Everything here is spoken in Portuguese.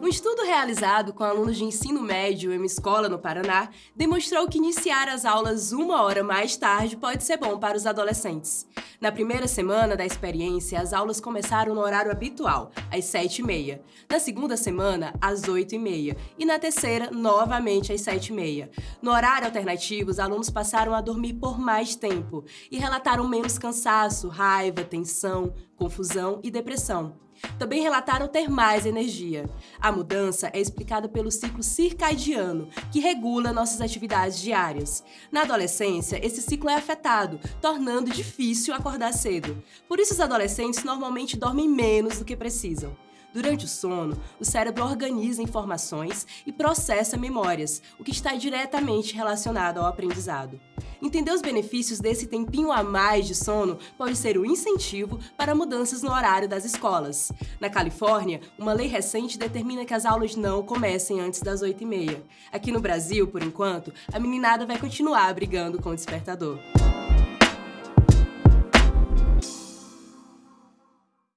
Um estudo realizado com alunos de ensino médio em uma escola no Paraná demonstrou que iniciar as aulas uma hora mais tarde pode ser bom para os adolescentes. Na primeira semana da experiência, as aulas começaram no horário habitual, às 7h30. Na segunda semana, às 8h30. E na terceira, novamente às 7h30. No horário alternativo, os alunos passaram a dormir por mais tempo e relataram menos cansaço, raiva, tensão, confusão e depressão. Também relataram ter mais energia. A mudança é explicada pelo ciclo circadiano, que regula nossas atividades diárias. Na adolescência, esse ciclo é afetado, tornando difícil acordar cedo. Por isso, os adolescentes normalmente dormem menos do que precisam. Durante o sono, o cérebro organiza informações e processa memórias, o que está diretamente relacionado ao aprendizado. Entender os benefícios desse tempinho a mais de sono pode ser um incentivo para mudanças no horário das escolas. Na Califórnia, uma lei recente determina que as aulas não comecem antes das 8h30. Aqui no Brasil, por enquanto, a meninada vai continuar brigando com o despertador.